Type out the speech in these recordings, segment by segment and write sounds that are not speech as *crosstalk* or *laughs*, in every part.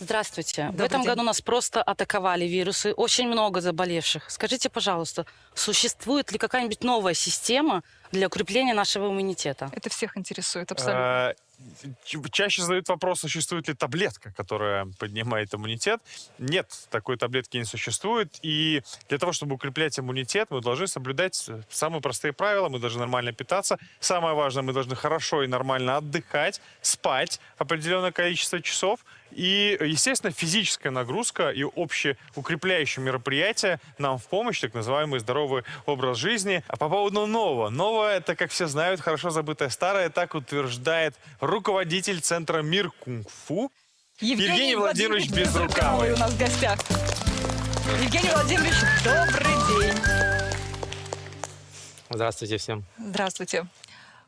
Здравствуйте. Добрый в этом день. году нас просто атаковали вирусы, очень много заболевших. Скажите, пожалуйста, существует ли какая-нибудь новая система для укрепления нашего иммунитета? Это всех интересует абсолютно. Э, ч- Чаще задают вопрос, существует ли таблетка, которая поднимает иммунитет. Нет, такой таблетки не существует. И для того, чтобы укреплять иммунитет, мы должны соблюдать э, самые простые правила. Мы должны нормально питаться. Самое важное, мы должны хорошо и нормально отдыхать, спать определенное количество часов. И, естественно, физическая нагрузка и общеукрепляющие мероприятия нам в помощь, так называемый здоровый образ жизни. А по поводу нового. Новое, это, как все знают, хорошо забытое старое, так утверждает руководитель Центра Мир Кунг-Фу. Евгений Владимирович Безрукавый. у нас в гостях. Евгений Владимирович, добрый день. Здравствуйте всем. Здравствуйте.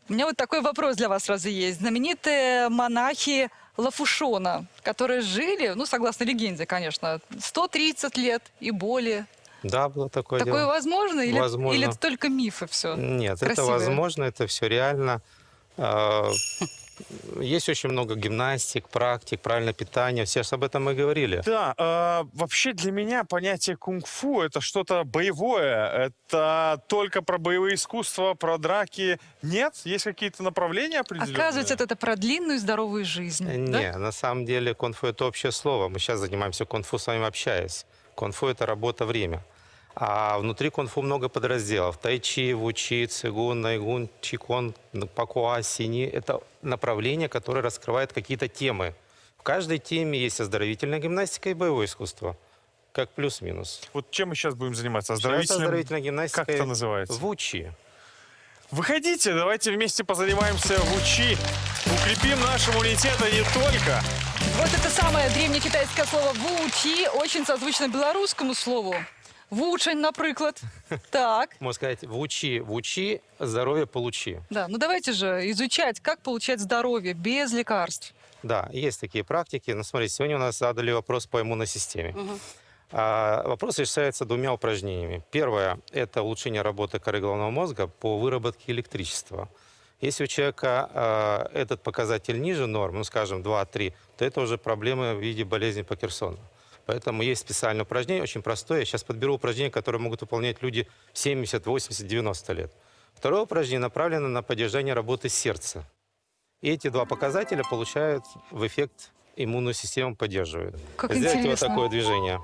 У меня вот такой вопрос для вас сразу есть. Знаменитые монахи Лафушона, которые жили, ну, согласно легенде, конечно, 130 лет и более. Да, было такое, Такое дело. возможно? Или, Возможно. или это только мифы все? Нет, это красивое? возможно, это все реально. Есть очень много гимнастик, практик, правильное питание. Все же об этом и говорили. Да, э, вообще для меня понятие кунг-фу это что-то боевое. Это только про боевые искусства, про драки. Нет? Есть какие-то направления определенные? Оказывается, это, про длинную и здоровую жизнь. да? Не, на самом деле конфу это общее слово. Мы сейчас занимаемся конфу с вами общаясь. Конфу это работа время. А внутри конфу много подразделов. Тайчи, вучи, цигун, найгун, чикон, пакуа, сини. Это направления, которые раскрывают какие-то темы. В каждой теме есть оздоровительная гимнастика и боевое искусство. Как плюс-минус. Вот чем мы сейчас будем заниматься? Оздоровительным? оздоровительная гимнастика. Как это называется? Вучи. Выходите, давайте вместе позанимаемся в УЧИ. Укрепим наш иммунитет, а не только. Вот это самое древнекитайское слово «вучи» очень созвучно белорусскому слову. «Вучень», наприклад. Так, Можно сказать, вучи, вучи, здоровье получи. да. Ну давайте же изучать, как получать здоровье без лекарств. Да, есть такие практики. Но смотрите, сегодня у нас задали вопрос по иммунной системе. Мгм. А, вопрос решается двумя упражнениями. Первое – это улучшение работы коры головного мозга по выработке электричества. Если у человека а, этот показатель ниже нормы, ну, скажем, 2-3, то это уже проблемы в виде болезни Паркинсона. Поэтому есть специальное упражнение, очень простое. Я сейчас подберу упражнения, которые могут выполнять люди 70, 80, 90 лет. Второе упражнение направлено на поддержание работы сердца. И эти два показателя получают в эффект иммунную систему поддерживают. Как Сделайте интересно. вот такое движение.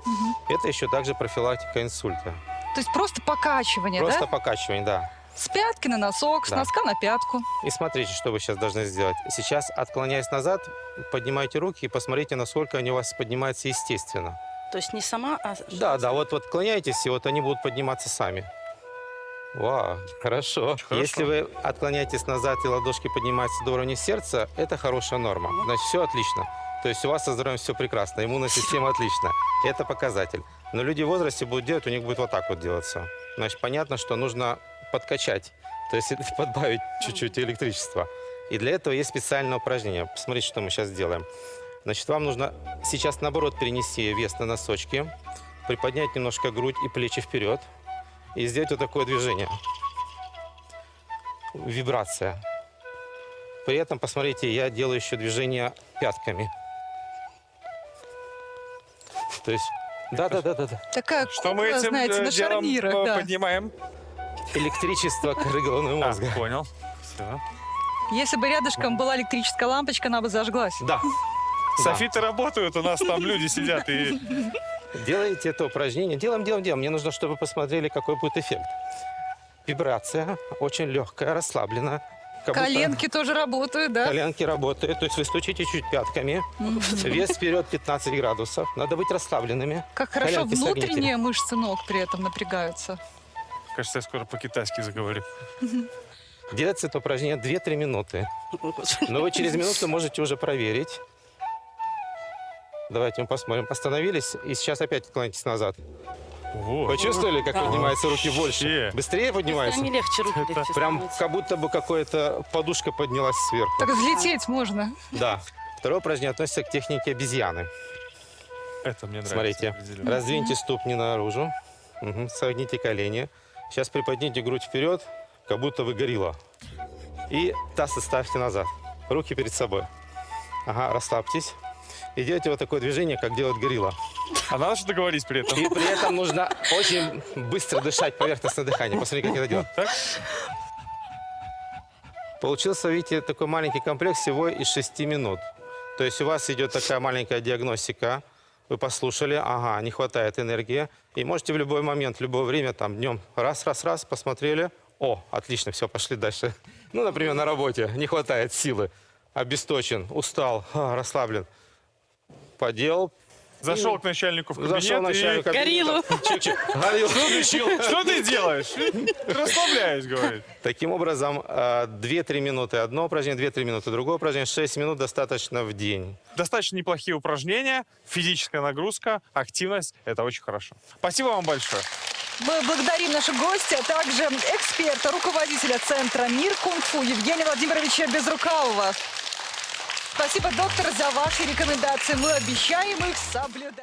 Это еще также профилактика инсульта. То есть просто покачивание, Просто да? покачивание, да. С пятки на носок, с Да. носка на пятку. И смотрите, что вы сейчас должны сделать. Сейчас, отклоняясь назад, поднимайте руки и посмотрите, насколько они у вас поднимаются естественно. То есть не сама, а... Да, да, вот, вот отклоняйтесь, и вот они будут подниматься сами. Вау, хорошо. хорошо. Если вы отклоняетесь назад и ладошки поднимаются до уровня сердца, это хорошая норма. Значит, все отлично. То есть у вас со здоровьем все прекрасно, иммунная *laughs* система отлична. Это показатель. Но люди в возрасте будут делать, у них будет вот так вот делаться. Значит, понятно, что нужно подкачать, то есть *laughs* подбавить чуть-чуть электричества. И для этого есть специальное упражнение. Посмотрите, что мы сейчас сделаем. Значит, вам нужно сейчас, наоборот, перенести вес на носочки, приподнять немножко грудь и плечи вперед и сделать вот такое движение. Вибрация. При этом, посмотрите, я делаю еще движение пятками. То есть, да-да-да-да. Такая Что мы этим знаете, э, на делом шарнирах. э, да. поднимаем? Электричество коры головного А, мозга. понял. Все. Если бы рядышком была электрическая лампочка, она бы зажглась. Да. Софиты работают, у нас там люди сидят и... Делаете это упражнение. Делаем, делаем, делаем. Мне нужно, чтобы вы посмотрели, какой будет эффект. Вибрация очень легкая, будто Коленки тоже работают, да? Коленки работают. То есть вы стучите чуть пятками. Вес вперед 15 градусов. Надо быть расслабленными. Как хорошо Коленки согните. внутренние мышцы ног при этом напрягаются. Кажется, я скоро по-китайски заговорю. Делается это упражнение 2-3 минуты. Но вы через минуту можете уже проверить. Давайте мы посмотрим. Остановились и сейчас опять отклонитесь назад. Вот. Почувствовали, как Да. поднимаются руки больше? Вообще. Быстрее поднимаются? Они легче, руки легче Прям как будто бы какая-то подушка поднялась сверху. Так взлететь можно. Да. Второе упражнение относится к технике обезьяны. Это мне нравится. Смотрите. Раздвиньте ступни наружу. Мгм. Согните колени. Сейчас приподните грудь вперед, как будто вы горилла. И таз оставьте назад. Руки перед собой. Ага, расслабьтесь. и делаете вот такое движение, как делает горилла. А надо что-то говорить при этом. И при этом нужно очень быстро дышать, поверхностное дыхание. Посмотри, как это делать. Так? Получился, видите, такой маленький комплекс всего из 6 минут. То есть у вас идет такая маленькая диагностика. Вы послушали, ага, не хватает энергии. И можете в любой момент, в любое время, там, днем, раз, раз, раз, посмотрели. О, отлично, все, пошли дальше. *laughs* Ну, например, на работе не хватает силы. Обесточен, устал, расслаблен. Поделал. Зашел к начальнику в кабинет Зашел и... начальник. Гориллу. Включил. Что ты делаешь? Расслабляюсь, говорит. Таким образом, э, 2-3 минуты одно упражнение, 2-3 минуты другое упражнение, 6 минут достаточно в день. Достаточно неплохие упражнения, физическая нагрузка, активность. Это очень хорошо. Спасибо вам большое. Мы благодарим наших гостя, а также эксперта, руководителя Центра «Мир кунг-фу» Евгения Владимировича Безрукавова. Спасибо, доктор, за ваши рекомендации. Мы обещаем их соблюдать.